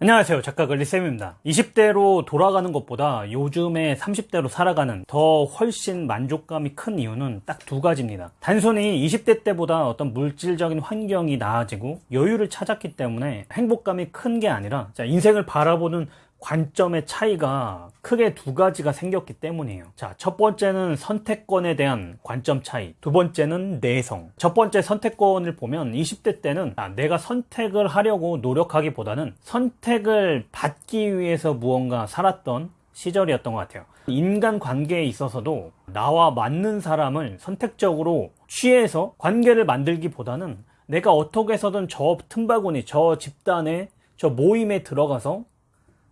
안녕하세요. 작가 글리쌤입니다. 20대로 돌아가는 것보다 요즘에 30대로 살아가는 더 훨씬 만족감이 큰 이유는 딱 두 가지입니다. 단순히 20대 때보다 어떤 물질적인 환경이 나아지고 여유를 찾았기 때문에 행복감이 큰 게 아니라 인생을 바라보는 관점의 차이가 크게 두 가지가 생겼기 때문이에요. 자, 첫 번째는 선택권에 대한 관점 차이 두 번째는 내성. 첫 번째 선택권을 보면 20대 때는 아, 내가 선택을 하려고 노력하기보다는 선택을 받기 위해서 무언가 살았던 시절이었던 것 같아요. 인간 관계에 있어서도 나와 맞는 사람을 선택적으로 취해서 관계를 만들기보다는 내가 어떻게 해서든 저 틈바구니 저 집단에 저 모임에 들어가서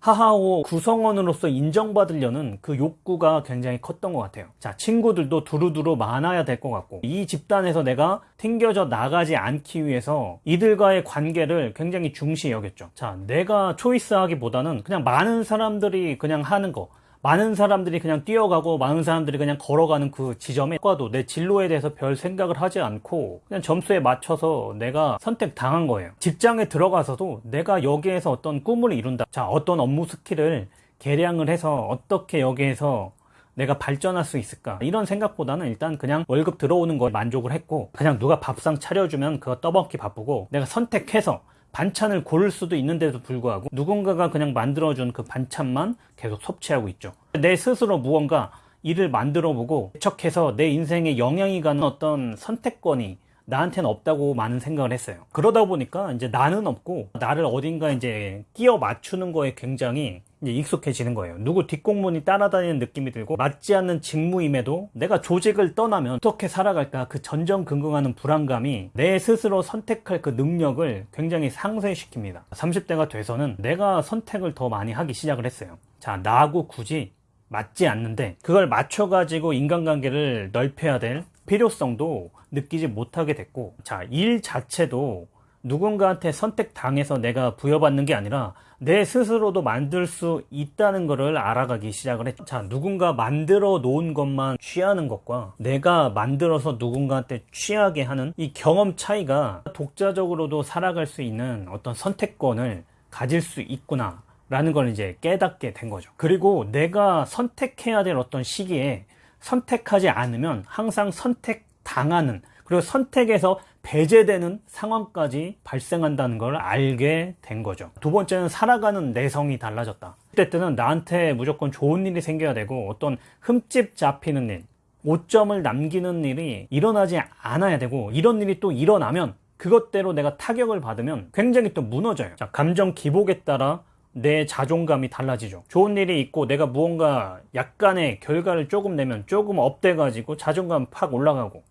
하하오 구성원으로서 인정받으려는 그 욕구가 굉장히 컸던 것 같아요. 자 친구들도 두루두루 많아야 될 것 같고 이 집단에서 내가 튕겨져 나가지 않기 위해서 이들과의 관계를 굉장히 중시 여겼죠. 자 내가 choice하기보다는 그냥 많은 사람들이 그냥 하는 거 많은 사람들이 그냥 뛰어가고 많은 사람들이 그냥 걸어가는 그 지점에 과도 내 진로에 대해서 별 생각을 하지 않고 그냥 점수에 맞춰서 내가 선택당한 거예요. 직장에 들어가서도 내가 여기에서 어떤 꿈을 이룬다. 자 어떤 업무 스킬을 개량을 해서 어떻게 여기에서 내가 발전할 수 있을까? 이런 생각보다는 일단 그냥 월급 들어오는 거에 만족을 했고 그냥 누가 밥상 차려주면 그거 떠먹기 바쁘고 내가 선택해서 반찬을 고를 수도 있는데도 불구하고 누군가가 그냥 만들어준 그 반찬만 계속 섭취하고 있죠. 내 스스로 무언가 일을 만들어 보고 개척해서 내 인생에 영향이 가는 어떤 선택권이 나한테는 없다고 많은 생각을 했어요. 그러다 보니까 이제 나는 없고 나를 어딘가 이제 끼워 맞추는 거에 굉장히 익숙해지는 거예요. 누구 뒷공문이 따라다니는 느낌이 들고 맞지 않는 직무임에도 내가 조직을 떠나면 어떻게 살아갈까 그 전전긍긍하는 불안감이 내 스스로 선택할 그 능력을 굉장히 상쇄시킵니다. 30대가 돼서는 내가 선택을 더 많이 하기 시작을 했어요. 자 나하고 굳이 맞지 않는데 그걸 맞춰 가지고 인간관계를 넓혀야 될 필요성도 느끼지 못하게 됐고 자 일 자체도 누군가한테 선택당해서 내가 부여받는 게 아니라 내 스스로도 만들 수 있다는 것을 알아가기 시작을 했죠. 자 누군가 만들어 놓은 것만 취하는 것과 내가 만들어서 누군가한테 취하게 하는 이 경험 차이가 독자적으로도 살아갈 수 있는 어떤 선택권을 가질 수 있구나 라는 걸 이제 깨닫게 된 거죠. 그리고 내가 선택해야 될 어떤 시기에 선택하지 않으면 항상 선택당하는 그리고 선택에서 배제되는 상황까지 발생한다는 걸 알게 된 거죠. 두 번째는 살아가는 내성이 달라졌다. 그때 때는 나한테 무조건 좋은 일이 생겨야 되고 어떤 흠집 잡히는 일 오점을 남기는 일이 일어나지 않아야 되고 이런 일이 또 일어나면 그것대로 내가 타격을 받으면 굉장히 또 무너져요. 자, 감정 기복에 따라 내 자존감이 달라지죠. 좋은 일이 있고 내가 무언가 약간의 결과를 조금 내면 조금 up돼 가지고 자존감 팍 올라가고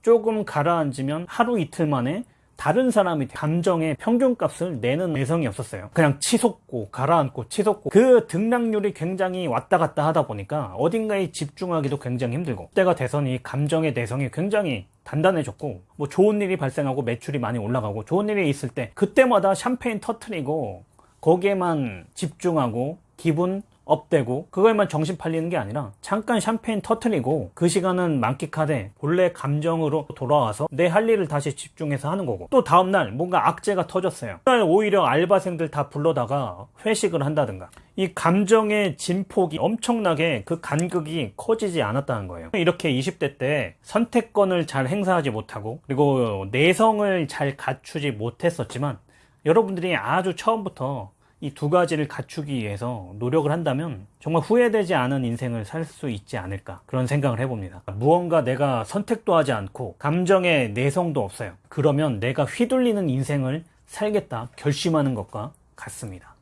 조금 가라앉으면 하루 이틀 만에 다른 사람이 감정의 평균값을 내는 내성이 없었어요. 그냥 치솟고 가라앉고 치솟고 그 등락률이 굉장히 왔다 갔다 하다 보니까 어딘가에 집중하기도 굉장히 힘들고 때가 돼서니 감정의 내성이 굉장히 단단해졌고 뭐 좋은 일이 발생하고 매출이 많이 올라가고 좋은 일이 있을 때 그때마다 샴페인 터트리고 거기에만 집중하고 기분 업되고 그거에만 정신 팔리는 게 아니라 잠깐 샴페인 터트리고 그 시간은 만끽하되 본래 감정으로 돌아와서 내 할 일을 다시 집중해서 하는 거고. 또 다음날 뭔가 악재가 터졌어요. 그날 오히려 알바생들 다 불러다가 회식을 한다든가. 이 감정의 진폭이 엄청나게 그 간극이 커지지 않았다는 거예요. 이렇게 20대 때 선택권을 잘 행사하지 못하고 그리고 내성을 잘 갖추지 못했었지만 여러분들이 아주 처음부터 이 두 가지를 갖추기 위해서 노력을 한다면 정말 후회되지 않은 인생을 살 수 있지 않을까 그런 생각을 해봅니다. 무언가 내가 선택도 하지 않고 감정의 내성도 없어요. 그러면 내가 휘둘리는 인생을 살겠다 결심하는 것과 같습니다